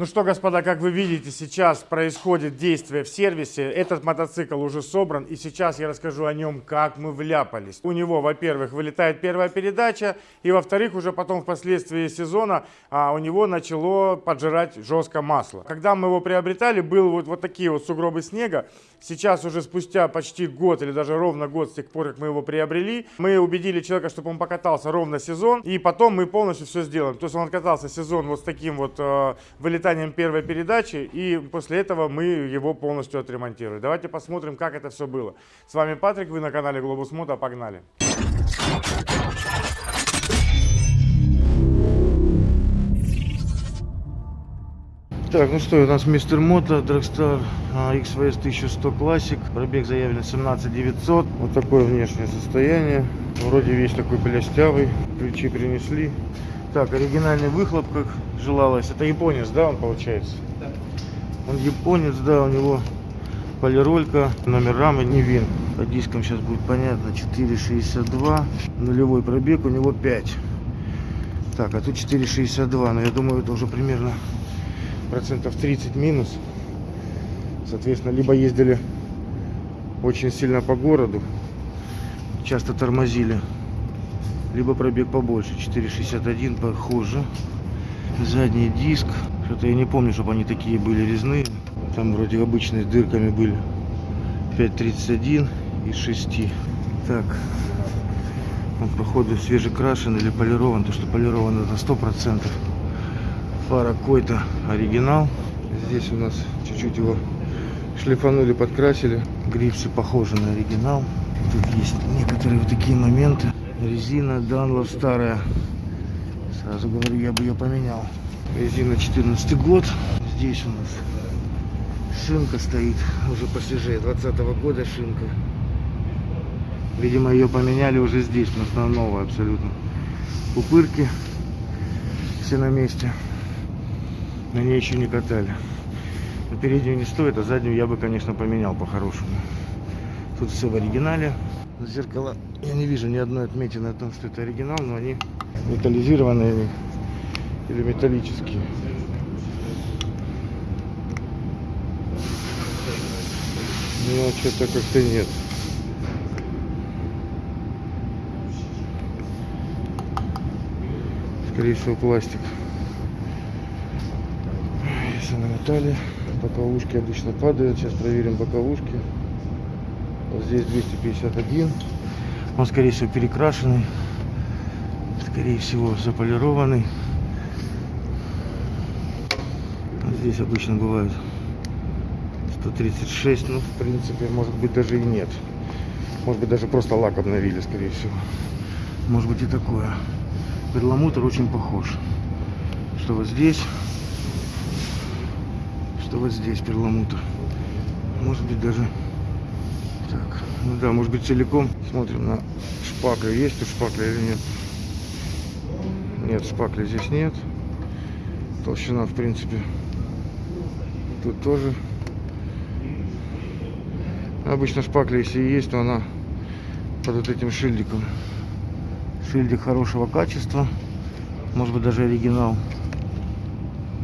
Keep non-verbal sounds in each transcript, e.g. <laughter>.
Ну что, господа, как вы видите, сейчас происходит действие в сервисе. Этот мотоцикл уже собран, и сейчас я расскажу о нем, как мы вляпались. У него, во-первых, вылетает первая передача, и во-вторых, уже потом впоследствии сезона а, у него начало поджирать жестко масло. Когда мы его приобретали, был вот, вот такие вот сугробы снега. Сейчас уже спустя почти год или даже ровно год с тех пор, как мы его приобрели, мы убедили человека, чтобы он покатался ровно сезон, и потом мы полностью все сделаем. То есть он катался сезон вот с таким вот э, вылетанием первой передачи, и после этого мы его полностью отремонтируем. Давайте посмотрим, как это все было. С вами Патрик, вы на канале Глобус Мото, погнали! Так, ну что, у нас Мистер Мото, Dragstar XVS 1100 Classic, пробег заявлен 17 900, вот такое внешнее состояние, вроде весь такой плястявый, ключи принесли. Так, оригинальный выхлоп, как желалось, это японец, да, он получается? Да. Он японец, да, у него полиролька, номер рамы не вин. По дискам сейчас будет понятно, 4,62, нулевой пробег, у него 5. Так, а тут 4,62, но я думаю, это уже примерно процентов 30 минус. Соответственно, либо ездили очень сильно по городу, часто тормозили, либо пробег побольше, 4,61 похоже. Задний диск, что-то я не помню, чтобы они такие были резные. Там вроде обычные с дырками были. 5,31 из 6. Так, он походу свежекрашен или полирован, то что полирован это 100% фара какой-то оригинал. Здесь у нас чуть-чуть его шлифанули, подкрасили. Грипсы похожи на оригинал. Тут есть некоторые вот такие моменты. Резина Данлов старая. Сразу говорю, я бы ее поменял. Резина 14 год. Здесь у нас шинка стоит уже посвежее. 20 -го года шинка. Видимо, ее поменяли уже здесь, потому что она новая абсолютно. Пупырки все на месте на ней еще не катали. Но переднюю не стоит, а заднюю я бы, конечно, поменял по-хорошему. Тут все в оригинале. Зеркала я не вижу ни одной отметины о том, что это оригинал, но они металлизированные или металлические. Ну, что-то как-то нет. Скорее всего, пластик все намотали. Боковушки обычно падают. Сейчас проверим боковушки. Вот здесь 251. Он, скорее всего, перекрашенный. Скорее всего, заполированный. Вот здесь обычно бывает 136. Ну, в принципе, может быть, даже и нет. Может быть, даже просто лак обновили, скорее всего. Может быть и такое. Перламутр очень похож. Что вот здесь что вот здесь перламутр. Может быть даже... Так, ну да, может быть целиком. Смотрим на шпакля. Есть тут шпакля или нет? Нет, шпакля здесь нет. Толщина, в принципе, тут тоже. Обычно шпакля, если есть, то она под вот этим шильдиком. Шильдик хорошего качества. Может быть даже оригинал.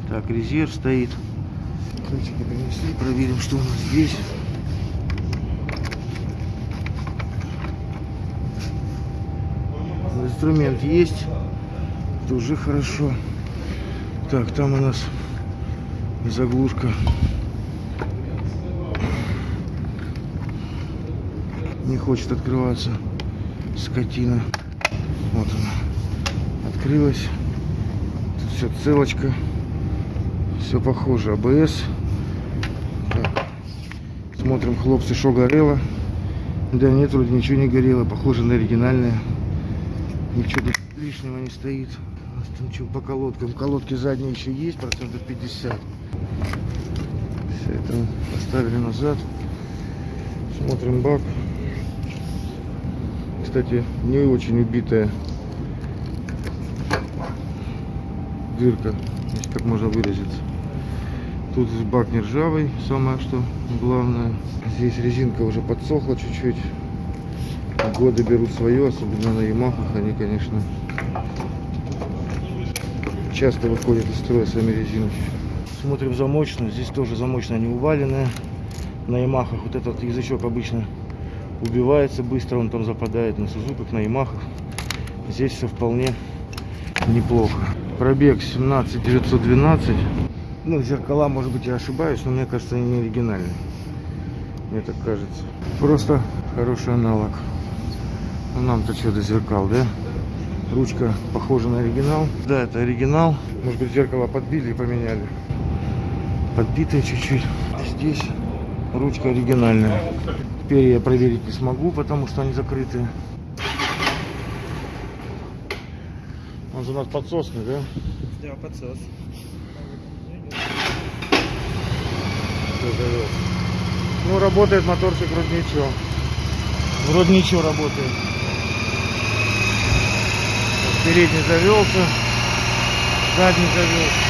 Так, резерв стоит. Ключики принесли. Проверим, что у нас здесь. Инструмент есть. Это уже хорошо. Так, там у нас заглушка. Не хочет открываться скотина. Вот она. Открылась. Тут все целочка. Все похоже. АБС. Смотрим, хлопцы, что горело. Да нет, вроде ничего не горело. Похоже на оригинальное. Ничего лишнего не стоит. Там что по колодкам. Колодки задние еще есть, процентов 50. Все это поставили назад. Смотрим бак. Кстати, не очень убитая дырка, если так можно выразиться. Тут бак не ржавый, самое что главное. Здесь резинка уже подсохла чуть-чуть. Годы берут свое, особенно на Ямахах. Они, конечно, часто выходят из строя сами резинки. Смотрим замочную. Здесь тоже замочная не уваленная. На Ямахах вот этот язычок обычно убивается быстро, он там западает на Сузуках, на Ямахах. Здесь все вполне неплохо. Пробег 17 912. Ну, зеркала, может быть, я ошибаюсь, но мне кажется, они не оригинальные. Мне так кажется. Просто хороший аналог. Ну, нам-то что до зеркал, да? Ручка похожа на оригинал. Да, это оригинал. Может быть, зеркало подбили и поменяли. Подбитые чуть-чуть. Здесь ручка оригинальная. Теперь я проверить не смогу, потому что они закрыты. Он же у нас подсосный, да? Да, подсос. Всё, завёл. Ну, работает моторчик вроде ничего. Вроде ничего работает. Передний завелся, задний завелся.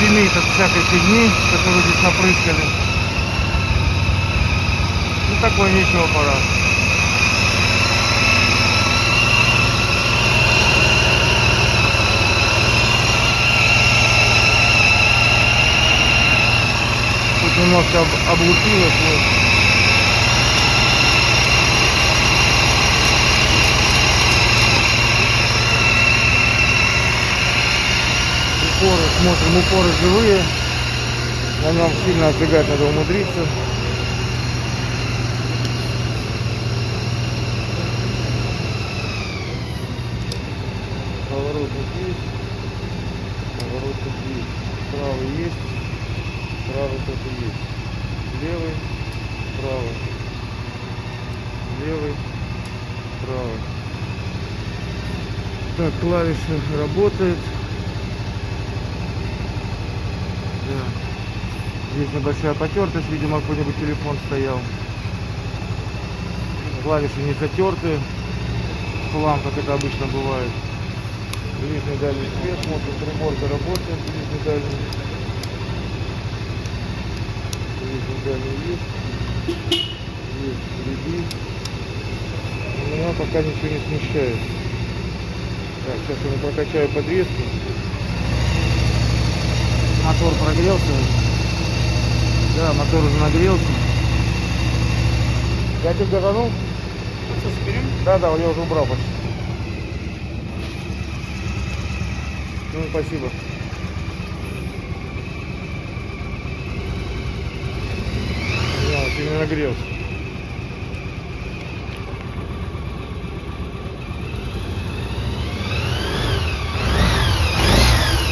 Дымит от всякой фигни, которую здесь напрыскали. Ну такой ничего аппарат. Тут немножко об- облупилось. Вот. Упоры, смотрим, упоры живые. На нем сильно отбегать надо умудриться. Поворотник есть. Поворотник есть. Правый есть. Правый тоже есть. Левый. Правый. Левый. Правый. Так, клавиша работает. Да. Здесь небольшая потертость, видимо, какой-нибудь телефон стоял. Клавиши не затерты. Хлам, как это обычно бывает. Ближний дальний свет, приборка работает, ближний дальний. Ближний дальний есть. Есть впереди. Но Меня пока ничего не смущает. Так, сейчас я прокачаю подвеску. Мотор прогрелся. Да, мотор уже нагрелся. Я тебе газанул? Да, да, я уже убрал почти. Ну, спасибо. Именно нагрелся.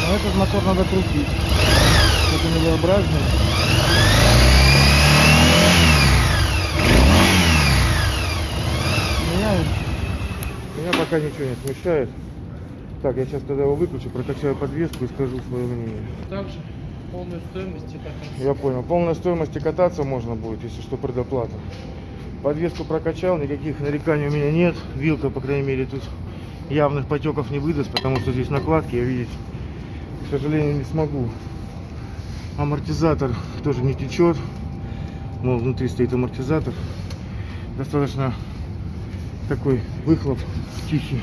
Но этот мотор надо крутить. Это невообразный. Меня, меня пока ничего не смущает. Так, я сейчас тогда его выключу, прокачаю подвеску и скажу свое мнение. Также полную стоимость и кататься. Я понял. Полная стоимость и кататься можно будет, если что, предоплата. Подвеску прокачал, никаких нареканий у меня нет. Вилка, по крайней мере, тут явных потеков не выдаст, потому что здесь накладки, я видеть, к сожалению, не смогу. Амортизатор тоже не течет. Мол, внутри стоит амортизатор. Достаточно такой выхлоп тихий.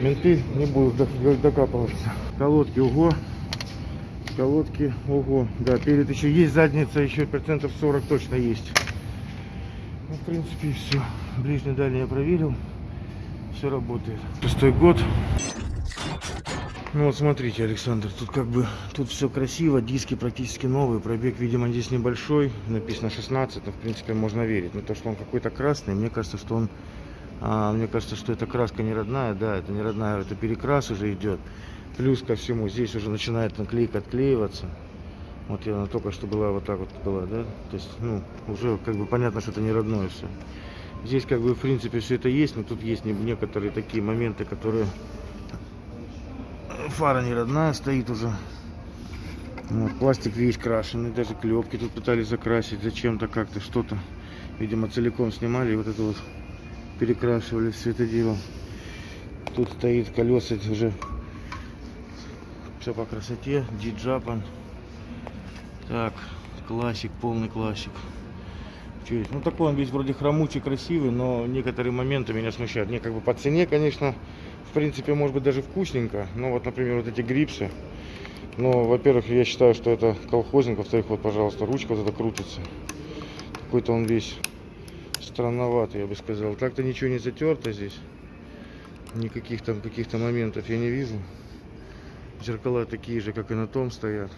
Менты не будут док- докапываться. Колодки, ого. Колодки, ого. Да, перед еще есть, задница еще процентов 40 точно есть. Ну, в принципе, все. Ближний дальний я проверил. Все работает. Шестой год. Ну вот смотрите, Александр, тут как бы тут все красиво, диски практически новые, пробег, видимо, здесь небольшой, написано 16, но в принципе можно верить. Но то, что он какой-то красный, мне кажется, что он, а, мне кажется, что эта краска не родная, да, это не родная, это перекрас уже идет. Плюс ко всему, здесь уже начинает наклейка отклеиваться. Вот я она только что была вот так вот была, да, то есть, ну, уже как бы понятно, что это не родное все. Здесь как бы в принципе все это есть, но тут есть не- некоторые такие моменты, которые фара не родная стоит уже. Вот, пластик весь крашеный, даже клепки тут пытались закрасить зачем-то как-то что-то. Видимо, целиком снимали и вот это вот перекрашивали все это дело. Тут стоит колеса уже все по красоте. Диджапан. Так, классик, полный классик. Чё есть? Ну такой он весь вроде хромучий, красивый, но некоторые моменты меня смущают. Мне как бы по цене, конечно, в принципе, может быть даже вкусненько. Ну вот, например, вот эти грипсы. Но, во-первых, я считаю, что это колхозник. Во-вторых, вот, пожалуйста, ручка вот эта крутится. Какой-то он весь странноватый, я бы сказал. Так-то ничего не затерто здесь. Никаких там каких-то моментов я не вижу. Зеркала такие же, как и на том стоят.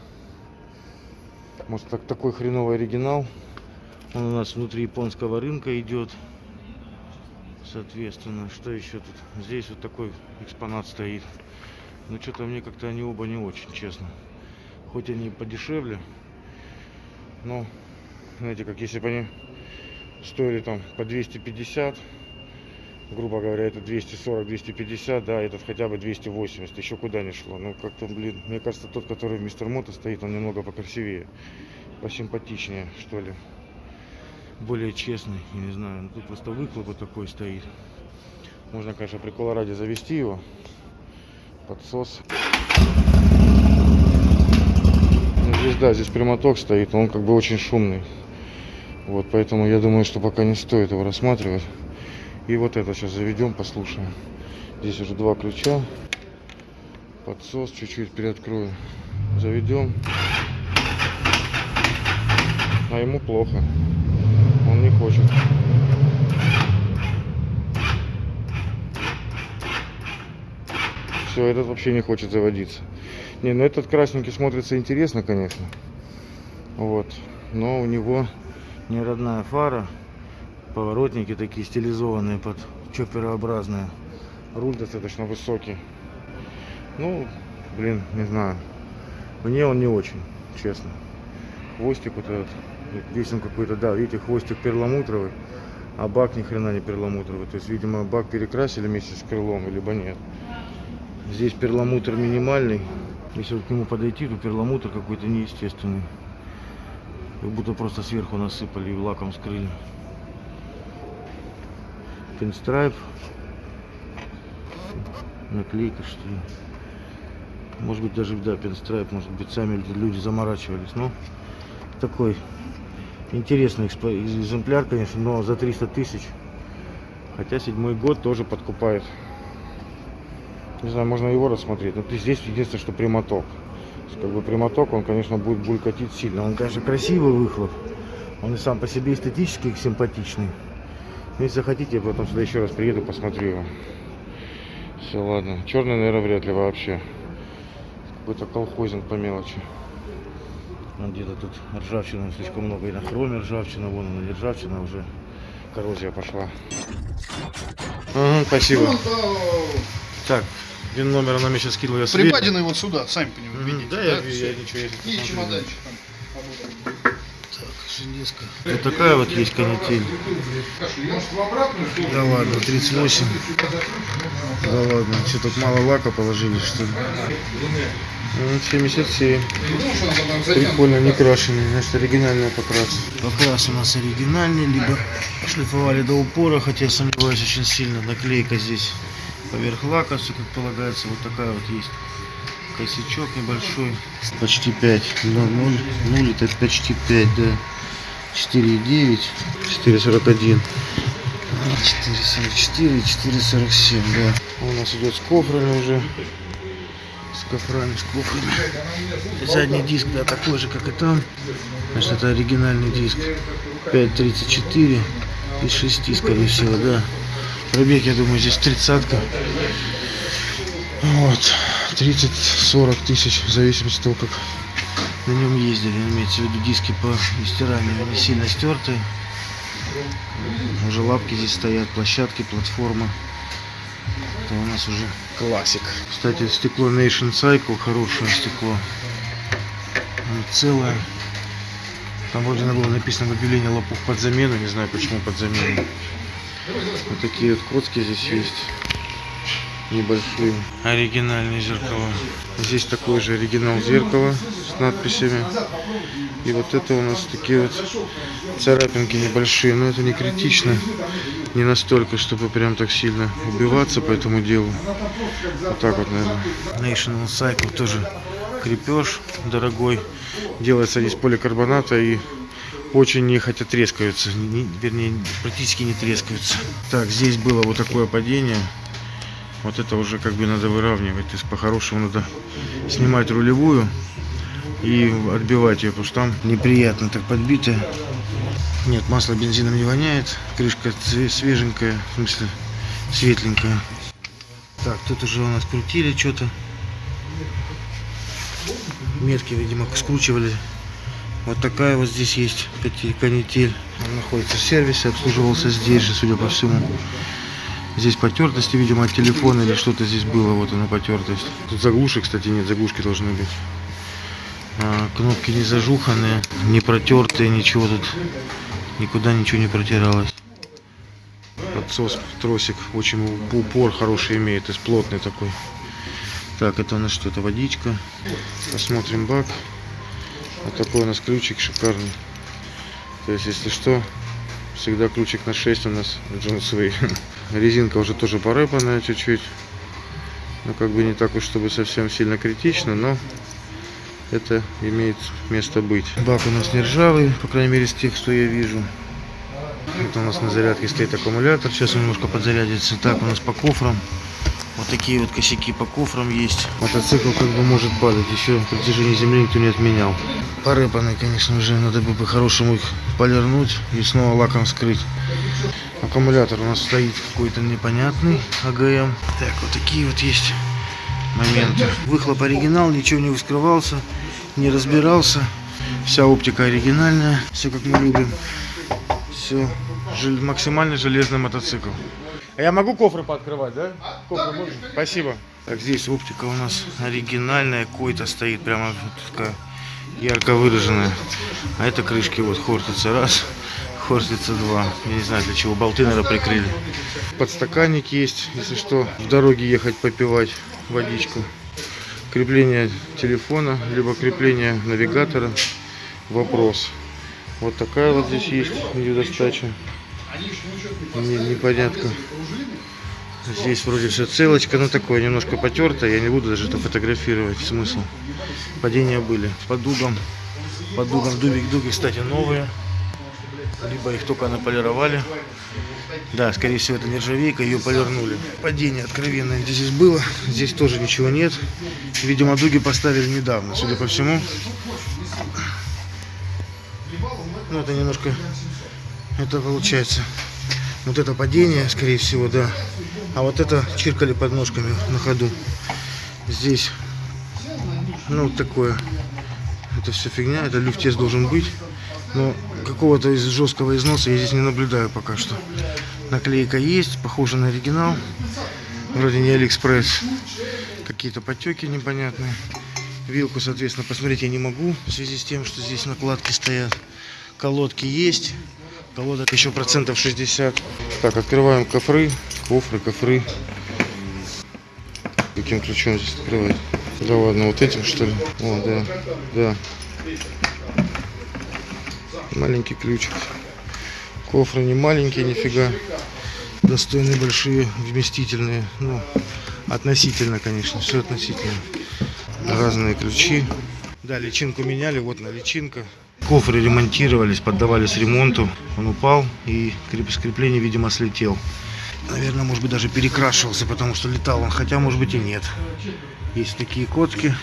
Может так, такой хреновый оригинал. Он у нас внутри японского рынка идет. Соответственно, что еще тут? Здесь вот такой экспонат стоит. Но что-то мне как-то они оба не очень, честно. Хоть они подешевле. Но, знаете, как если бы они стоили там по 250, грубо говоря, это 240-250, да, этот хотя бы 280, еще куда не шло. Ну, как-то, блин, мне кажется, тот, который в Мистер Мото стоит, он немного покрасивее, посимпатичнее, что ли. Более честный, я не знаю, ну, тут просто выхлоп вот такой стоит. Можно, конечно, прикола ради завести его. Подсос. Ну, здесь, да, здесь прямоток стоит, он как бы очень шумный. Вот, поэтому я думаю, что пока не стоит его рассматривать. И вот это сейчас заведем, послушаем. Здесь уже два ключа. Подсос чуть-чуть приоткрою. Заведем. А ему плохо. Он не хочет. Все, этот вообще не хочет заводиться. Не, ну этот красненький смотрится интересно, конечно. Вот. Но у него не родная фара. Поворотники такие стилизованные под чоперообразные. Руль достаточно высокий. Ну, блин, не знаю. Мне он не очень, честно. Хвостик вот этот. Здесь он какой-то, да, видите, хвостик перламутровый. А бак ни хрена не перламутровый. То есть, видимо, бак перекрасили вместе с крылом, либо нет. Здесь перламутр минимальный. Если вот к нему подойти, то перламутр какой-то неестественный. Как будто просто сверху насыпали и лаком скрыли. Пинстрайп. Наклейка что ли. Может быть даже, да, пинстрайп. Может быть сами люди заморачивались. Но такой интересный экземпляр, конечно, но за 300 тысяч. Хотя седьмой год тоже подкупает. Не знаю, можно его рассмотреть. Но здесь единственное, что прямоток. Как бы прямоток, он, конечно, будет булькатить сильно. Он, конечно, красивый выхлоп. Он и сам по себе эстетически симпатичный. Но Если захотите, я потом сюда еще раз приеду, посмотрю его. Все, ладно. Черный, наверное, вряд ли вообще. Какой-то колхозинг по мелочи. Вон где-то тут ржавчины слишком много. И на хроме ржавчина, вон она не ржавчина, а уже коррозия пошла. Ага, спасибо. Так, вин номер она мне сейчас скинула. Я сверю. Припаденный вот сюда, сами по нему Мгм, видите. Да, я, я ничего я И чемоданчик там. Да. Так, железка. Вот такая вот есть канитель. Да ладно, 38. Да ладно, что тут мало лака положили, что ли? Ну, 77. Прикольно, не крашеный, значит оригинальная покрас. Покрас у нас оригинальный, либо шлифовали до упора, хотя я сомневаюсь очень сильно. Наклейка здесь поверх лака, все как полагается, вот такая вот есть. Косячок небольшой. Почти 5. 0, 0, 0 это почти 5, да. 4,9, 4,41. 4,44, 4,47, да. У нас идет с кофрами уже. С кофрами, с кофрами. Задний диск, да, такой же, как и там. Значит, это оригинальный диск. 5,34 из 6, скорее всего, да. Пробег, я думаю, здесь тридцатка. Вот. 30-40 тысяч, в зависимости от того, как на нем ездили. Имеется в виду диски по стиранию, они сильно стертые. Уже лапки здесь стоят, площадки, платформа. Это у нас уже классик. Кстати, стекло Nation Cycle, хорошее стекло. Оно целое. Там вроде было написано в объявлении лопух под замену, не знаю почему под замену. Вот такие вот коцки здесь есть. Небольшие. Оригинальные зеркала. Здесь такой же оригинал зеркала с надписями. И вот это у нас такие вот царапинки небольшие, но это не критично. Не настолько, чтобы прям так сильно убиваться по этому делу. Вот так вот, наверное. National Cycle тоже крепеж дорогой. Делается из поликарбоната и очень нехотя трескаются. Не- вернее, практически не трескаются. Так, здесь было вот такое падение. Вот это уже как бы надо выравнивать. То есть по-хорошему надо снимать рулевую и отбивать ее, потому что там неприятно так подбитая. Нет, масло бензином не воняет. Крышка свеженькая, в смысле светленькая. Так, тут уже у нас крутили что-то. Метки, видимо, скручивали. Вот такая вот здесь есть канитель. Он находится в сервисе, обслуживался здесь же, судя по всему. Здесь потертости, видимо, от телефона или что-то здесь было. Вот она потертость. Тут заглушек, кстати, нет, заглушки должны быть. А, кнопки не зажуханные, не протертые, ничего тут. Никуда ничего не протиралось. Подсос, тросик, очень упор хороший имеет, есть плотный такой. Так, это у нас что, это водичка. Посмотрим бак. Вот такой у нас ключик шикарный. То есть, если что, всегда ключик на 6 у нас джинсовый. <laughs> Резинка уже тоже порыпанная чуть-чуть. Ну, как бы не так уж, чтобы совсем сильно критично, но это имеет место быть. Бак у нас не ржавый, по крайней мере, из тех, что я вижу. Это у нас на зарядке стоит аккумулятор. Сейчас он немножко подзарядится. Так, у нас по кофрам. Вот такие вот косяки по кофрам есть. Мотоцикл как бы может падать. Еще притяжение земли никто не отменял. Порыпанные, конечно же. Надо бы по-хорошему их полирнуть и снова лаком скрыть. Аккумулятор у нас стоит какой-то непонятный АГМ. Так, вот такие вот есть моменты. Выхлоп оригинал, ничего не вскрывался, не разбирался. Вся оптика оригинальная, все как мы любим. Все, максимально железный мотоцикл. А я могу кофры пооткрывать, да? Кофры можно? Спасибо. Так, здесь оптика у нас оригинальная, койта стоит, прямо такая ярко выраженная. А это крышки вот хортица раз, <laughs> хортица два. Я не знаю для чего, болты, наверное, прикрыли. Подстаканник есть, если что, в дороге ехать попивать водичку. Крепление телефона, либо крепление навигатора. Вопрос. Вот такая вот здесь есть видеодостача. Не, непонятно. Здесь вроде все целочка, но такое немножко потертое. Я не буду даже это фотографировать. Смысл. Падения были. По дугам. По дугам дубик дуги, кстати, новые. Либо их только наполировали. Да, скорее всего, это нержавейка, ее полирнули. Падение откровенное здесь было. Здесь тоже ничего нет. Видимо, дуги поставили недавно, судя по всему. Ну, это немножко, это получается, вот это падение, скорее всего, да. А вот это чиркали подножками на ходу. Здесь, ну, такое. Это все фигня, это люфтес должен быть. Но какого-то из жесткого износа я здесь не наблюдаю пока что. Наклейка есть, похожа на оригинал. Вроде не Алиэкспресс. Какие-то потеки непонятные. Вилку, соответственно, посмотреть я не могу. В связи с тем, что здесь накладки стоят. Колодки есть. Колодок еще процентов 60. Так, открываем кофры. Кофры, кофры. Каким ключом здесь открывать? Да ладно, вот этим что ли? О, да, да. Маленький ключик. Кофры не маленькие, нифига. Достойные, большие, вместительные. Ну, относительно, конечно, все относительно. Разные ключи. Да, личинку меняли, вот на личинка. Кофры ремонтировались, поддавались ремонту. Он упал и креп- скрепление, видимо, слетел. Наверное, может быть, даже перекрашивался, потому что летал он, хотя, может быть, и нет. Есть такие котки.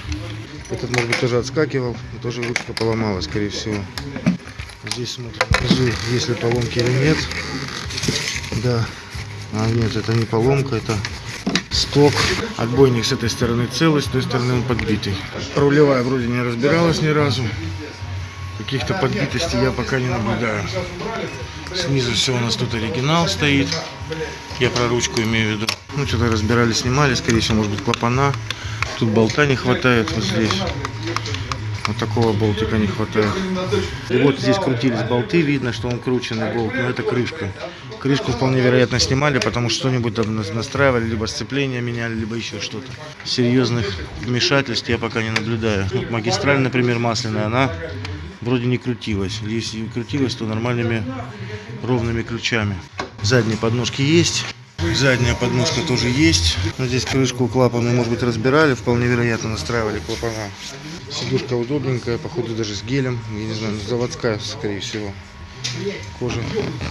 Этот, может быть, тоже отскакивал, тоже ручка поломалась, скорее всего. Здесь смотрим, внизу, есть ли поломки или нет. Да. А нет, это не поломка, это сток. Отбойник с этой стороны целый, с той стороны он подбитый. Рулевая вроде не разбиралась ни разу. Каких-то подбитостей я пока не наблюдаю. Снизу все у нас тут оригинал стоит. Я про ручку имею в виду. Ну, что-то разбирали, снимали. Скорее всего, может быть, клапана. Тут болта не хватает вот здесь. Вот такого болтика не хватает. И вот здесь крутились болты, видно, что он крученный болт, но это крышка. Крышку вполне вероятно снимали, потому что что-нибудь там нас- настраивали, либо сцепление меняли, либо еще что-то. Серьезных вмешательств я пока не наблюдаю. Вот магистраль, например, масляная, она вроде не крутилась. Если и крутилась, то нормальными ровными ключами. Задние подножки есть. Задняя подножка тоже есть. Но здесь крышку клапана, может быть, разбирали. Вполне вероятно, настраивали клапана. Сидушка удобненькая, походу даже с гелем. Я не знаю, заводская, скорее всего. Кожа,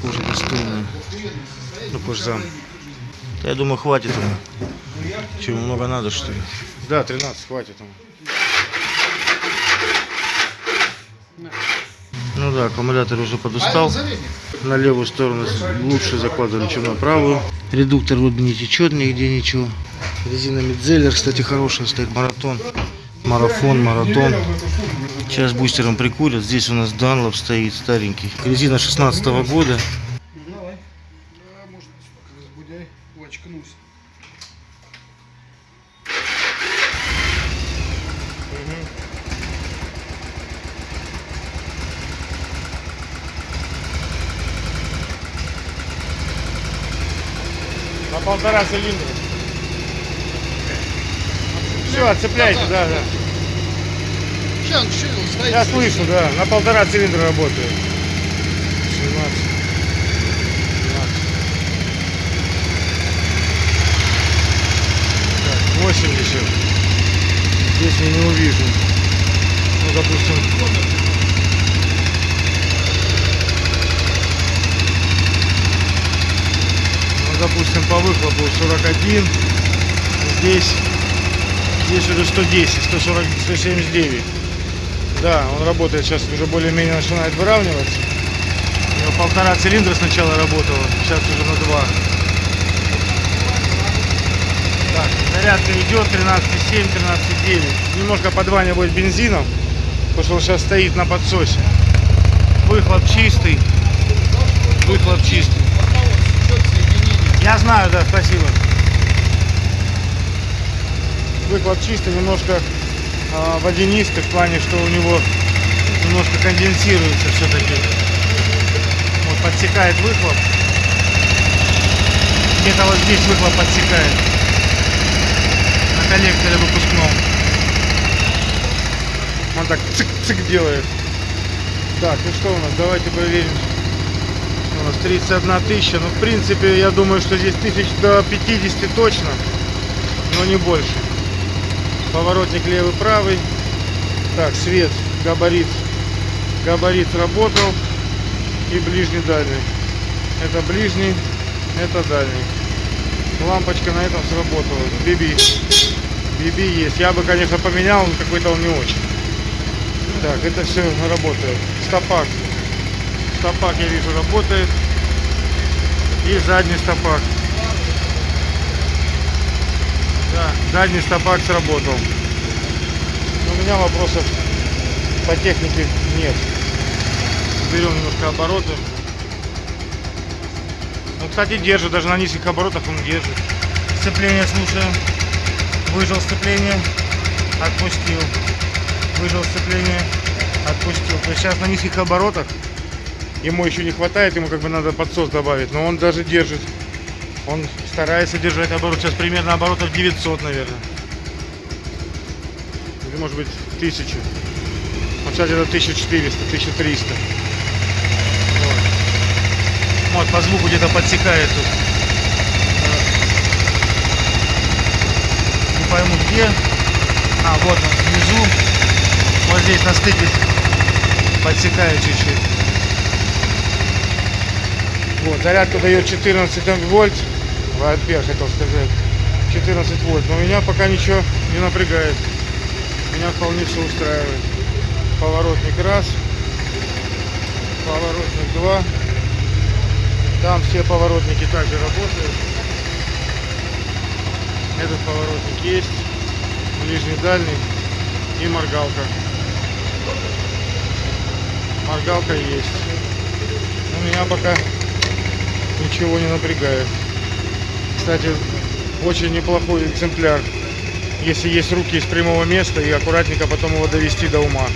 кожа достойная. Ну, кожзам. Я думаю, хватит ему. Чего много надо, что ли? Да, 13 хватит ему. Ну да, аккумулятор уже подустал. На левую сторону лучше закладывали, чем на правую. Редуктор вот не течет нигде ничего. Резина Медзеллер, кстати, хорошая стоит. Маратон. Марафон, маратон. Сейчас бустером прикурят. Здесь у нас Данлоп стоит, старенький. Резина 16 года. Давай. Да, может, разбудяй, очкнулся. На полтора цилиндра. Все, отцепляйте, да, да. Сейчас стоит. Я слышу, да. На полтора цилиндра работает. 17. 17. Так, 80. Здесь я не увижу. Ну, допустим. Допустим, по выхлопу 41. Здесь, здесь уже 110, 140, 179. Да, он работает сейчас уже более-менее начинает выравниваться. У него полтора цилиндра сначала работало, сейчас уже на два. Так, зарядка идет 13,7, 13,9. Немножко подванивает бензином, потому что он сейчас стоит на подсосе. Выхлоп чистый. Выхлоп чистый. Я знаю, да, спасибо. Выхлоп чистый, немножко а, водянистый в плане, что у него немножко конденсируется все-таки. Вот подсекает выхлоп. Где-то вот здесь выхлоп подсекает. На коллекторе выпускном. Он так цик-цик делает. Так, ну что у нас? Давайте проверим. Нас 31 тысяча. Ну, в принципе, я думаю, что здесь тысяч до 50 точно. Но не больше. Поворотник левый, правый. Так, свет, габарит. Габарит работал. И ближний, дальний. Это ближний, это дальний. Лампочка на этом сработала. Биби. Биби есть. Я бы, конечно, поменял, но какой-то он не очень. Так, это все работает. Стопак. Стопак, я вижу, работает. И задний стопак. Да, задний стопак сработал. Но у меня вопросов по технике нет. Берем немножко обороты. Ну, кстати, держит, даже на низких оборотах он держит. Сцепление слушаем. Выжил сцепление, отпустил. Выжил сцепление, отпустил. То есть сейчас на низких оборотах ему еще не хватает, ему как бы надо подсос добавить, но он даже держит. Он старается держать оборот. Сейчас примерно оборотов 900, наверное. Или может быть 1000. Вот сейчас это 1400, 1300. Вот, вот по звуку где-то подсекает тут. Не пойму где. А, вот он, внизу. Вот здесь на стыке подсекает чуть-чуть. Вот, зарядка дает 14 вольт. Ампер хотел сказать. 14 вольт. Но меня пока ничего не напрягает. Меня вполне все устраивает. Поворотник раз. Поворотник два. Там все поворотники также работают. Этот поворотник есть. Ближний, дальний. И моргалка. Моргалка есть. Но меня пока ничего не напрягает. Кстати, очень неплохой экземпляр. Если есть руки из прямого места и аккуратненько потом его довести до ума.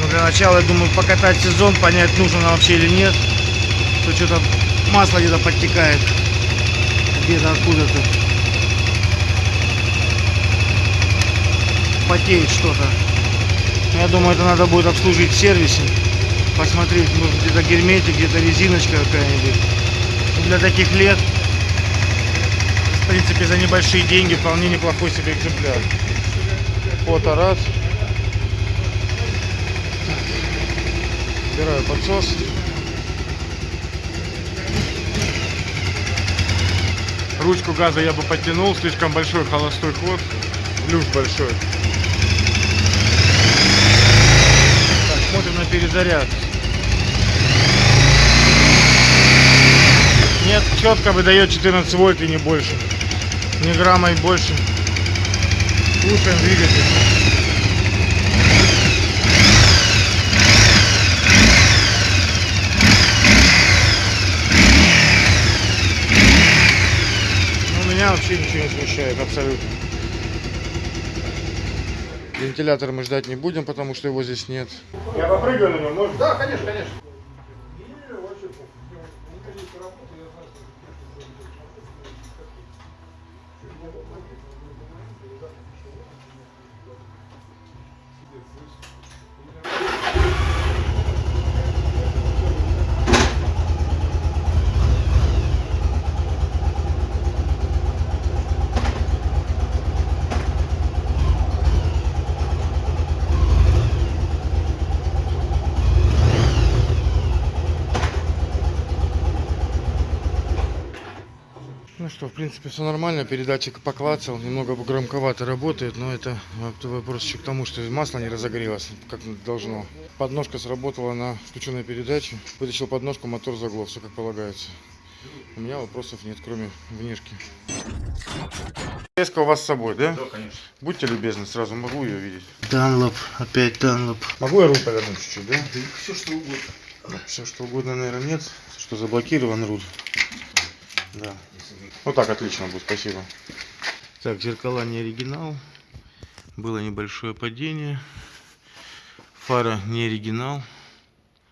Но для начала, я думаю, покатать сезон, понять, нужно нам вообще или нет. То что-то масло где-то подтекает. Где-то откуда-то. Потеет что-то. Я думаю, это надо будет обслужить в сервисе. Посмотреть, может где-то герметик, где-то резиночка какая-нибудь. Для таких лет в принципе, за небольшие деньги вполне неплохой себе экземпляр. Фото раз. Убираю подсос. Ручку газа я бы подтянул, слишком большой холостой ход. Люк большой. Так, смотрим на перезаряд. Нет, четко выдает 14 вольт и не больше. Ни грамма и больше. Слушаем двигатель. Ну, меня вообще ничего не смущает, абсолютно. Вентилятор мы ждать не будем, потому что его здесь нет. Я попрыгаю на нем, можно? Да, конечно, конечно. Принципе, все нормально. Передатчик поклацал, немного громковато работает, но это вопрос еще к тому, что масло не разогрелось, как должно. Подножка сработала на включенной передаче. Вытащил подножку, мотор заглох, все как полагается. У меня вопросов нет, кроме внешки. Леска у вас с собой, да? Да, конечно. Будьте любезны, сразу могу ее видеть. Данлоп, опять Данлоп. Могу я руль повернуть чуть-чуть, да? Все что угодно. Все что угодно, наверное, нет. Что заблокирован руль. Да. Вот так отлично будет, спасибо. Так, зеркала не оригинал. Было небольшое падение. Фара не оригинал.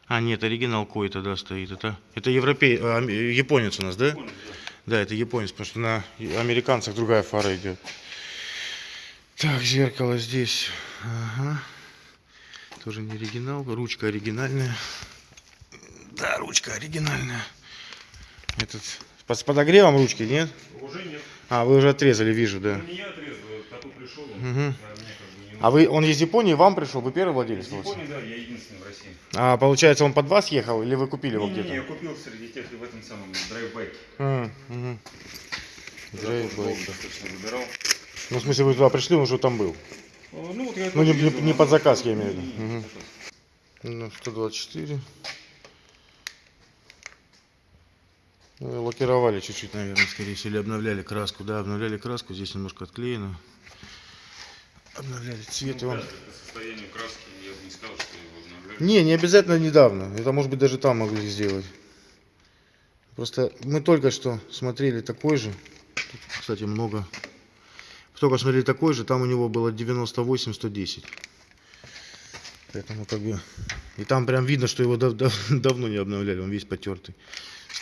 А, нет, оригинал какой-то, да, стоит. Это, это европей, а, японец у нас, да? Да, это японец, потому что на американцах другая фара идет. Так, зеркало здесь. Ага. Тоже не оригинал. Ручка оригинальная. Да, ручка оригинальная. Этот под- с подогревом ручки, нет? Уже нет. А, вы уже отрезали, вижу, да. Ну, не я отрезал, такой пришел. Мгм. а мне как бы не А вы, он из Японии, вам пришел, вы первый владелец? Из? Японии, да, я единственный в России. А, получается, он под вас ехал или вы купили его Не, не, где-то? не, я купил среди тех в этом самом драйвбайке. М, мгм. Тогда Драйв тоже долго байк. достаточно выбирал. Ну, в смысле, вы туда пришли, он уже там был. Ну, вот я Ну, не- не- не а под ну, заказ, я имею в виду. заказ. Ну, 124. Ну, лакировали чуть-чуть, наверное, скорее всего, или обновляли краску. Да, обновляли краску, здесь немножко отклеено. Обновляли цвет, Ну, он... да, по состоянию краски я бы не сказал, что его обновляли. Не, не обязательно недавно. Это может быть даже там могли сделать. Просто мы только что смотрели такой же. Тут, кстати, много. Только смотрели такой же, там у него было 98-110. Поэтому как бы... И там прям видно, что его дав- дав- <laughs> давно не обновляли, он весь потертый.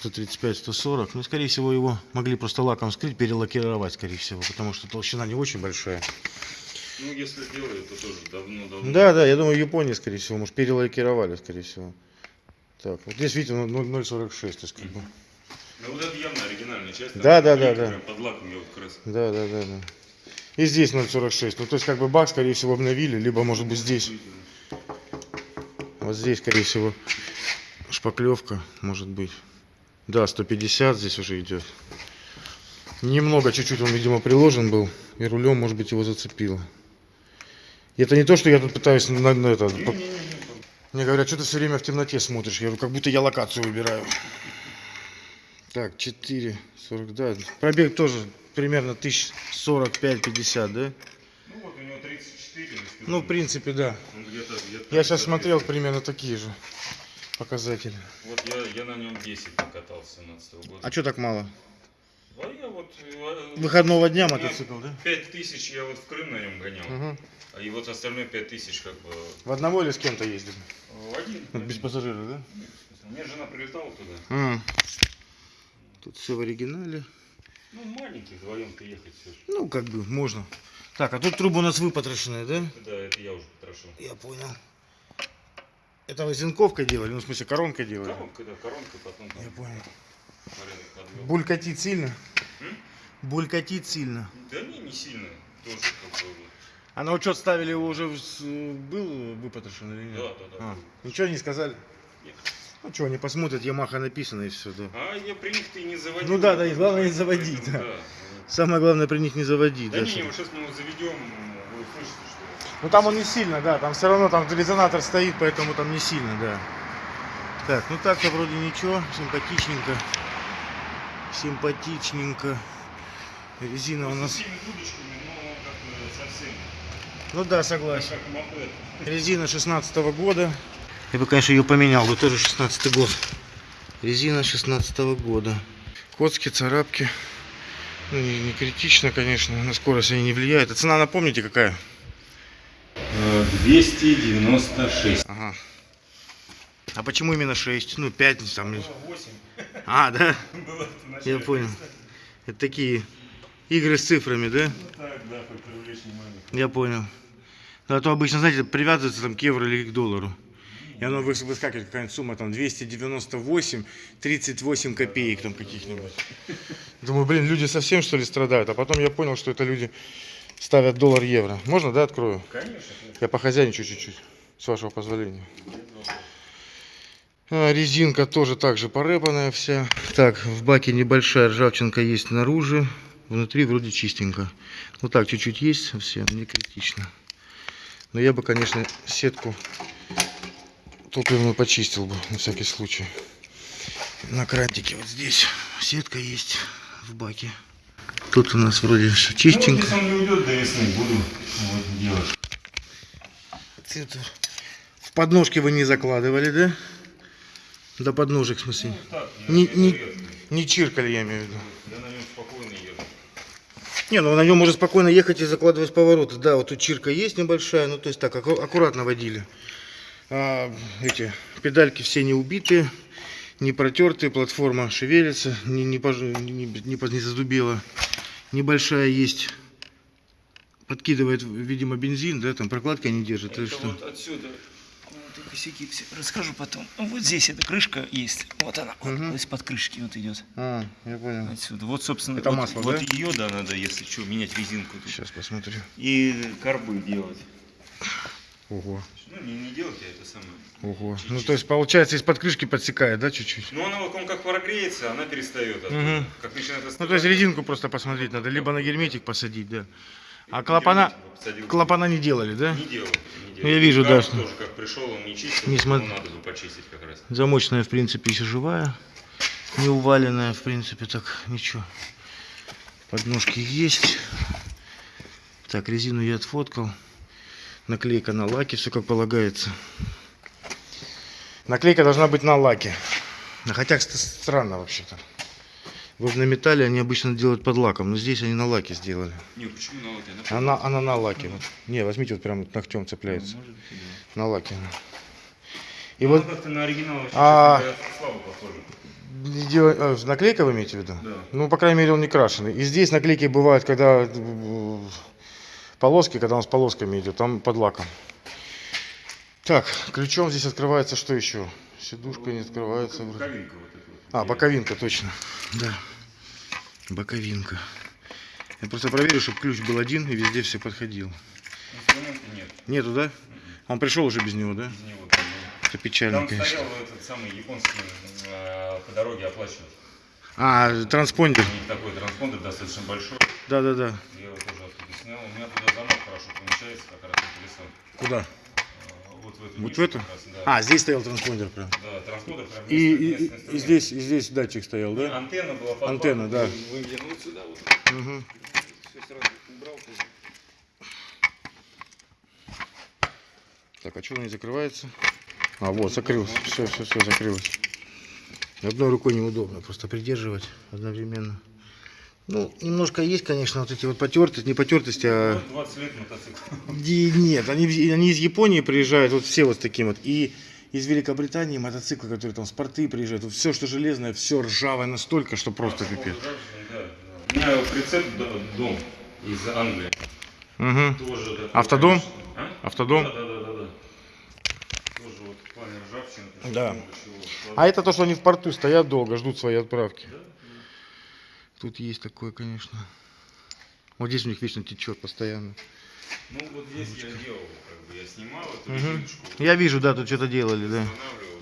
135-140. Ну, скорее всего, его могли просто лаком скрыть, перелакировать, скорее всего, потому что толщина не очень большая. Ну, если делали, то тоже давно-давно. Да, да, я думаю, в Японии, скорее всего, может, перелакировали, скорее всего. Так, вот здесь, видите, ну, 0,46, то есть, как бы. Ну, вот это явно оригинальная часть. Да, да, да, да. Под лаком я вот как раз. Да, да, да, да. И здесь 0,46. Ну, то есть, как бы, бак, скорее всего, обновили, либо, может быть, здесь. Вот здесь, скорее всего, шпаклевка, может быть. Да, 150 здесь уже идет. Немного, чуть-чуть он, видимо, приложен был. И рулем, может быть, его зацепило. И это не то, что я тут пытаюсь на, на это... по- Мне говорят, что ты все время в темноте смотришь. Я говорю, как будто я локацию выбираю. Так, 4, 40, да. Пробег тоже примерно 1045-50, да? Ну, вот у него 34. если Ну, в принципе, да. Он где-то, где-то Я сейчас смотрел примерно такие же показатели. Вот я, я на нем 10 покатался 17 года. А что так мало? А я вот... э, Выходного дня мотоцикл, да? 5 тысяч я вот в Крым на нем гонял. Угу. А и вот остальные 5 тысяч как бы В одного или с кем-то ездили? в один. Вот без пассажира, да? У меня жена прилетала туда. М. Тут все в оригинале. Ну, маленький, вдвоем-то ехать все. Ну, как бы, можно. Так, а тут труба у нас выпотрошенная, да? Да, это я уже потрошил. Я понял. Это вы зенковкой делали? Ну, в смысле, коронкой делали? Коронка, да, коронка, потом там Я понял. Булькатит сильно? М? Булькатит сильно. Да не, не сильно. Тоже как бы... А на учет ставили его уже с- был выпотрошен или нет? Да, да, да. А, ничего не сказали? Нет. Ну что, они посмотрят, Ямаха написано и все, да. А я при них ты не заводил. Ну да, да, и главное не заводить, да. да. Самое главное при них не заводить. Да да, не, вот сейчас мы его заведем, вы услышите, Ну там он не сильно, да, там все равно там резонатор стоит, поэтому там не сильно, да. Так, ну так-то вроде ничего, симпатичненько. Симпатичненько. Резина у нас... но совсем. Ну да, согласен. Резина 16 года. Я бы, конечно, ее поменял, бы тоже 16 год. Резина 16 года. Коцки, царапки. Ну, не, не критично, конечно, на скорость они не влияют. А цена, напомните, какая? 296. Ага. А почему именно 6? Ну, 5 там. или- 8 <laughs> А, да? <laughs> было. Я понял. Это такие игры с цифрами, да? Ну так, да, хоть привлечь внимание. Я понял. Ну, А то обычно, знаете, привязывается там к евро или к доллару. И оно выс- выскакивает какая-нибудь сумма, там 298, 38 копеек там каких-нибудь. <laughs> Думаю, блин, люди совсем что ли страдают? А потом я понял, что это люди ставят доллар-евро. Можно, да, открою? Конечно. Я похозяйничаю чуть-чуть, с вашего позволения. А, резинка тоже так же порепанная вся. Так, в баке небольшая ржавчинка есть снаружи. Внутри вроде чистенько. Ну так, чуть-чуть есть совсем, не критично. Но я бы, конечно, сетку топливную почистил бы, на всякий случай. На крантике вот здесь сетка есть в баке. Тут у нас вроде все Ну, чистенько. если он не уйдет до весны, буду вот делать. Это В подножки вы не закладывали, да? До подножек, в смысле? Ну, так, Не, не, редко. не чиркали, я имею в виду. Я на нем спокойно еду. Не, ну на нем можно спокойно ехать и закладывать повороты. Да, вот тут чирка есть небольшая, ну то есть так, аккуратно водили. А, эти педальки все не убитые, не протертые, платформа шевелится, не, не, пож- не, не, не не задубела. Небольшая есть, подкидывает, видимо, бензин, да, там прокладки они держат, или Это что? вот отсюда. Вот и косяки все. Расскажу потом. Ну, Вот здесь эта крышка есть. Вот она. Вот Мгм. из-под крышки вот идет. А, я понял. Отсюда. Вот, собственно, Это вот, масло, вот да? ее, да, надо, если что, менять резинку. тут. Сейчас посмотрю. И карбы делать. Ого, Ну, не, не делать я это самое. ого. Ну то есть получается из-под крышки подсекает, да, чуть-чуть? Ну, она вот он как прогреется, она перестает. оттуда. Мгм. Как начинает Ну, то есть резинку просто посмотреть надо, либо на герметик посадить, да. А клапана, клапана не делали, да? Не делал. Не делал. Ну, я вижу, да, Карп что- тоже как пришел, он не чистил, не смо- надо бы почистить как раз. Замочная, в принципе, еще живая. Не уваленная, в принципе, так, ничего. Подножки есть. Так, резину я отфоткал. Наклейка на лаке, все как полагается. Наклейка должна быть на лаке. Хотя, странно вообще-то. Вот на металле они обычно делают под лаком, но здесь они на лаке сделали. Не, почему на лаке? Она Она, она на лаке. Вот. Не, возьмите, вот прям ногтем цепляется. На лаке. И вот как-то на оригинал вообще, А- слабо похоже. Не дела- а, Наклейка вы имеете в виду? Да. Ну, по крайней мере, он не крашеный. И здесь наклейки бывают, когда полоски, когда он с полосками идет, там под лаком. Так, ключом здесь открывается что еще? Сидушка не открывается. Боковинка вот эта вот. А, боковинка, точно. Да. Боковинка. Я просто проверю, чтобы ключ был один и везде все подходил. Нет. Нету, да? Он пришел уже без него, да? Из него Это печально, Там конечно. стоял этот самый японский э, по дороге оплачивать. А, транспондер. У них такой транспондер достаточно большой. Да-да-да. Я его тоже оттуда снял. У меня туда замок хорошо помещается, как раз на колесо. Куда? Э, Вот в эту. Вот нишу в эту? как раз, да. А, здесь стоял транспондер прям. Да, транспондер прям И, и- и- здесь, и здесь датчик стоял, да? Антенна была под Антенна, да. Вот сюда вот. Мгм. Все сразу убрал. Так, а что не закрывается? А, вот, закрылось. Все, все, все, закрылось. Одной рукой неудобно, просто придерживать одновременно. Ну, немножко есть, конечно, вот эти вот потертости, не потертости, а... 20 лет мотоцикл. И нет, они, они из Японии приезжают, вот все вот таким вот. И из Великобритании мотоциклы, которые там спорты приезжают. Вот все, что железное, все ржавое настолько, что просто пипец. Да, да. У меня прицеп дом из Англии. Угу. Тоже такой, Автодом? конечно. А? Автодом? Да, да, да, да, да. Тоже вот в плане ржавчины. Да. А это то, что они в порту стоят долго, ждут своей отправки. Тут есть такое, конечно. Вот здесь у них вечно течет постоянно. Ну вот здесь я делал, как бы я снимал эту резиночку, Я вижу, да, тут что-то делали, да.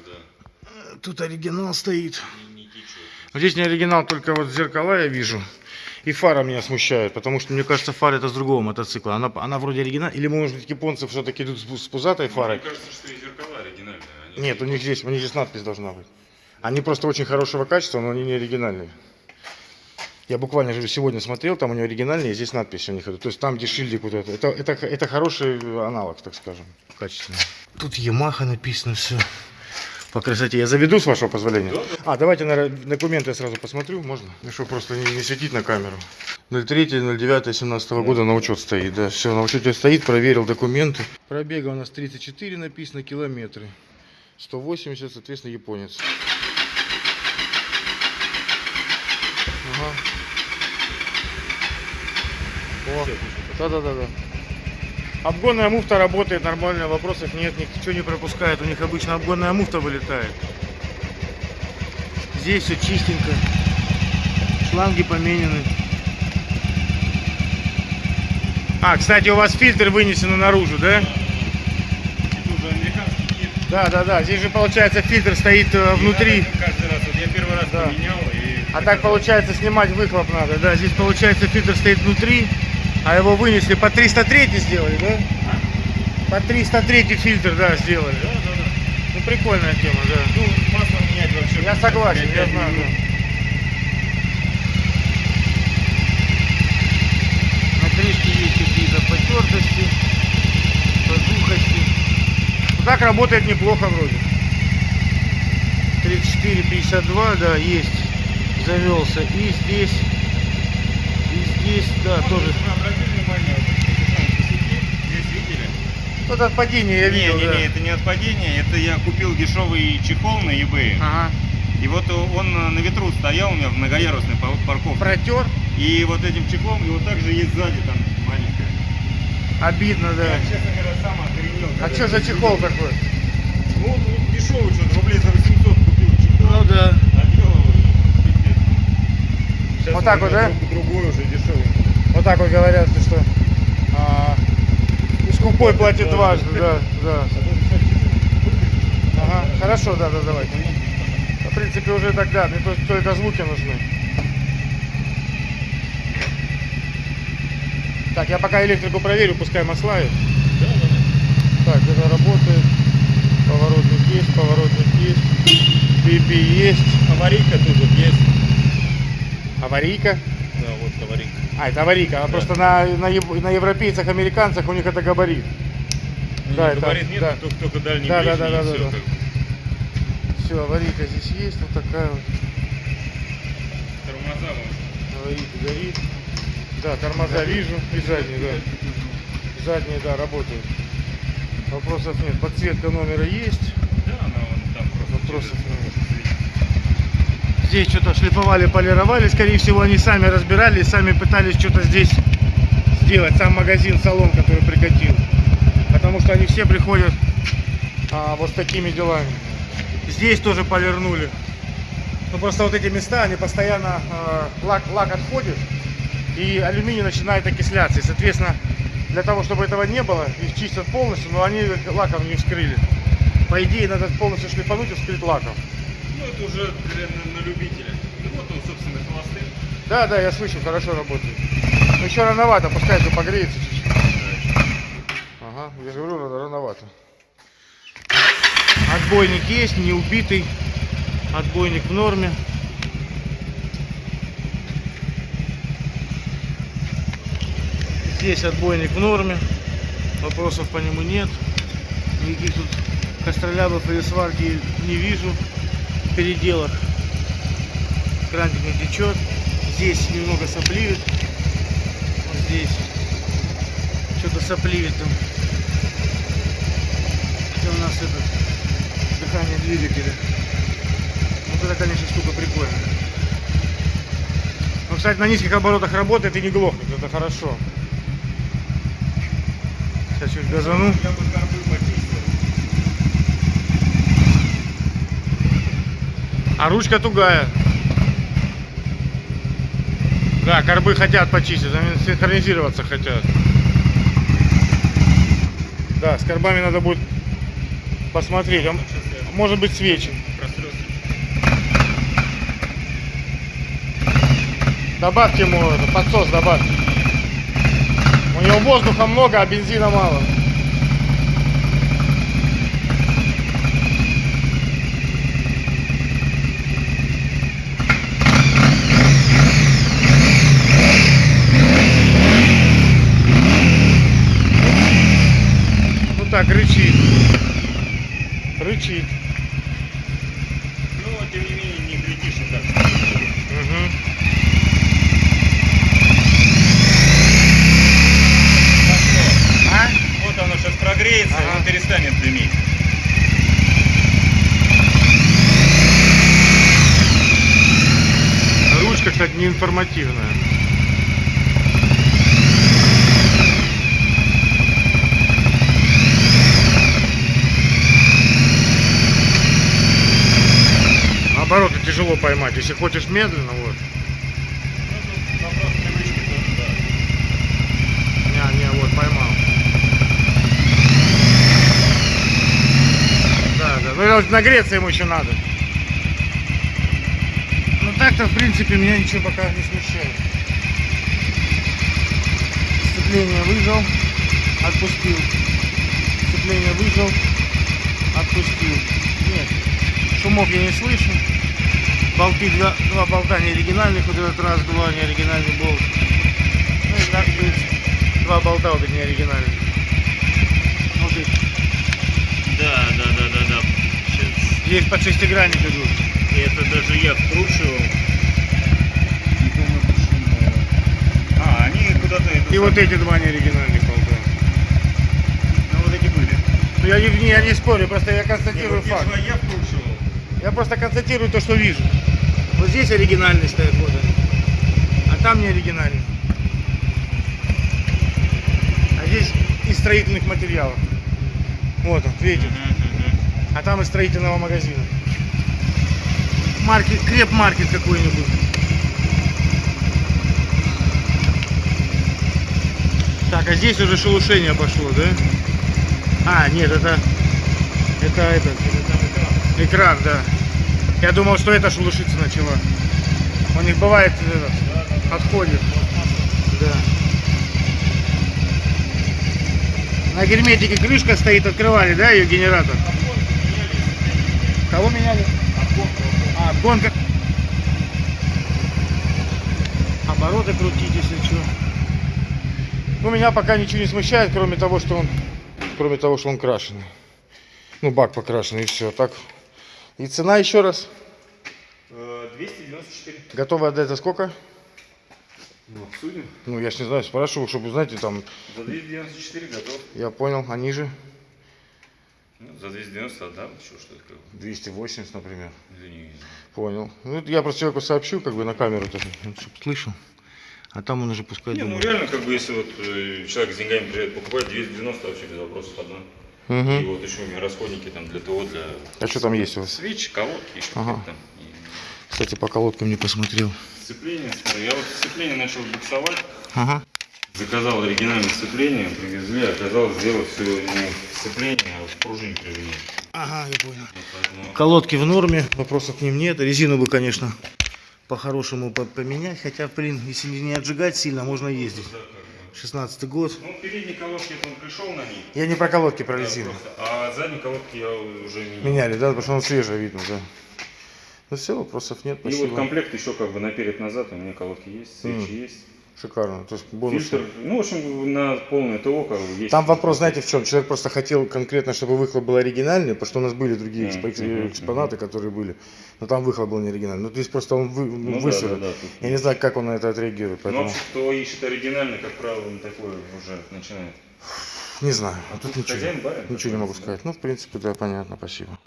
да. тут оригинал стоит. Здесь не оригинал, только вот зеркала я вижу. И фара меня смущает, потому что мне кажется, фара это с другого мотоцикла. Она, она вроде оригинал. Или может быть японцы все-таки идут с, с пузатой фарой? Мне кажется, что и зеркала оригинальные. Они Нет, у них здесь, у них здесь надпись должна быть. Они просто очень хорошего качества, но они не оригинальные. Я буквально же сегодня смотрел, там у него оригинальные, здесь надпись у них. То есть там, где шильдик вот это. Это, это, это хороший аналог, так скажем, качественный. Тут Ямаха написано все. По красоте. Я заведу, с вашего позволения? А, давайте на документы я сразу посмотрю, можно? Ну, просто не, не светить на камеру. 03.09.17 года на учет стоит, да. Все, на учете стоит, проверил документы. Пробега у нас 34 написано, километры. 180, соответственно, японец. Ага. Да-да-да-да. Обгонная муфта работает нормально, вопросов нет, ничего не пропускает. У них обычно обгонная муфта вылетает. Здесь все чистенько. Шланги поменены. А, кстати, у вас фильтр вынесен наружу, да? Да, да, да. Здесь же получается фильтр стоит э, внутри. И надо Каждый раз. Вот я первый раз Да. поменял и... А так получается снимать выхлоп надо, да? Здесь получается фильтр стоит внутри, а его вынесли по 303 сделали, да? По 303 фильтр, да, сделали. Да, да, да. Ну прикольная тема, да. Ну, масло менять вообще. Я согласен, я Пять знаю, минут. На крышке есть какие-то потертости, подухости. Ну, так работает неплохо вроде. 34-52, да, есть. Завелся. И здесь, и здесь, да, тоже. Вы обратили внимание, вот эти там косяки, здесь видели? Вот от падения я не, видел, не, да. не, это не от падения, это я купил дешевый чехол на eBay. Ага. И вот он на ветру стоял у меня в многоярусной пар- парковке. Протер. И вот этим чехлом, и вот также есть сзади там маленькая. Обидно, да. Я, честно говоря, сам охренел. А что за чехол увидел. такой? Ну, дешевый что-то, рублей за 800 купил чехол. Ну да. Сейчас Вот так вот, да? друг- Другой уже дешевый. Вот так вот говорят, что а, скупой платит дважды, да, да. Ага, хорошо, да, да, давайте. В принципе, уже тогда, мне только, звуки нужны. Так, я пока электрику проверю, пускай масла есть. Так, это работает. Поворотник есть, поворотник есть. BP есть. Аварийка тут вот есть. Аварийка. Да, вот. А, это аварийка. А просто на, на, на европейцах, американцах у них это габарит. Да, это- Говорит, нет, да. только, только дальний Да, да, ближний, да, и да, всё да. как бы. Все, аварийка здесь есть, вот такая вот. Тормоза вон. Аварийка горит. Да, тормоза вижу. И задние, да. Задние, да, работают. Вопросов нет. Подсветка номера есть. Да, она вон там просто. Вопросов нет. Здесь что-то шлифовали, полировали. Скорее всего, они сами разбирались, сами пытались что-то здесь сделать. Сам магазин, салон, который прикатил. Потому что они все приходят а, вот с такими делами. Здесь тоже полирнули. Ну просто вот эти места, они постоянно а, лак, лак отходит и алюминий начинает окисляться. И, соответственно, для того, чтобы этого не было, их чистят полностью, но они лаком не вскрыли. По идее, надо полностью шлифануть и вскрыть лаком. Ну, уже на, на любителя. Ну, вот он, собственно, холостых. Да, да, я слышу, хорошо работает. Но еще рановато, пускай это погреется чуть-чуть. Ага, я же говорю, рано- рановато. Отбойник есть, не убитый. Отбойник в норме. Здесь отбойник в норме. Вопросов по нему нет. Никаких тут костролябов или сварки не вижу переделах. Крантик не течет. Здесь немного сопливит. Вот здесь. Что-то сопливит там. Это у нас это дыхание двигателя. Вот это, конечно, штука прикольная. Но, кстати, на низких оборотах работает и не глохнет. Это хорошо. Сейчас чуть газану. А ручка тугая. Да, корбы хотят почистить, синхронизироваться хотят. Да, с корбами надо будет посмотреть. А может быть свечи. Добавьте ему подсос добавьте. У него воздуха много, а бензина мало. Информативная. Обороты тяжело поймать. Если хочешь медленно, вот. Не, вот, поймал. Да, да. Ну, нагреться ему еще надо. Так-то, в принципе, меня ничего пока не смущает. Сцепление выжал, отпустил. Сцепление выжал, отпустил. Нет, шумов я не слышу. Болты, два, два болта не оригинальных, вот этот раз, два не оригинальный болт. Ну и так быть. Два болта вот эти не оригинальные. Вот эти. Да, да, да, да, да. Сейчас. Здесь под шестигранник идут. И это даже я вкручивал. Не помню почему. А, они куда-то... это И вот эти два не оригинальных болта. Ну, вот эти были. Ну я не, я не спорю, просто я констатирую вот те факт. я вкручивал. Я просто констатирую то, что вижу. Вот здесь оригинальный стоит, вот они. А там не оригинальный. А здесь из строительных материалов. Вот он, видите? А там из строительного магазина. Маркет, креп-маркет какой-нибудь. Так, а здесь уже шелушение пошло, да? А, нет, это... Это этот... Экран, да. Я думал, что это шелушиться начала. У них бывает этот, отходит. Да. На герметике крышка стоит, открывали, да, ее генератор? Кого меняли? А, гонка. Обороты крутить, если что. Ну, меня пока ничего не смущает, кроме того, что он, кроме того, что он крашеный. Ну, бак покрашенный и все. Так. И цена еще раз. Э, 294. Готовы отдать за сколько? Ну, обсудим. Ну, я ж не знаю, спрашиваю, чтобы узнать, и там, За 294 готов. я понял, они же Ну, за 290 отдам. Еще что такое? 280, например. Извини. Понял. Ну, я просто человеку сообщу, как бы на камеру, чтобы слышал. А там он уже пускай Не, ну думает. реально, как бы, если вот э, человек с деньгами приезжает покупать, 290 вообще без вопросов одна. И Мгм. вот еще у меня расходники там для ТО, для А что там есть у вас? свеч, колодки, еще Ага. там. И Кстати, по колодкам не посмотрел. Сцепление, смотри, я вот сцепление начал буксовать, Ага. Заказал оригинальное сцепление, привезли, оказалось сделать все не в сцепление, а в пружине прижимение. Ага, я понял. Вот поэтому Колодки в норме, вопросов к ним нет. Резину бы, конечно, по-хорошему по- поменять. Хотя, блин, если не отжигать сильно, можно ездить. да, как бы. 16 год. Ну, передние колодки, он пришел на них. Я не про колодки, про да, резину. просто. А задние колодки я уже менял. Меняли, да? Потому что он свежий видно, да. Ну все, вопросов нет, И вот спасибо. комплект еще как бы наперед-назад, у меня колодки есть, свечи М. есть. Шикарно. То есть бонусы. Фильтр, ну, в общем, на полное ТО как бы есть. Там вопрос, знаете, в чем? Человек просто хотел конкретно, чтобы выхлоп был оригинальный, потому что у нас были другие экспо- мгм, экспонаты, которые были, но там выхлоп был не оригинальный. Ну, то есть просто он вы, ну, Ну, да, да, да, Я не знаю, как он на это отреагирует, Ну, поэтому вообще, кто ищет оригинальный, как правило, он такой уже начинает. не знаю. А тут тут ничего, барин ничего не могу такой, да? сказать. Ну, в принципе, да, понятно, спасибо.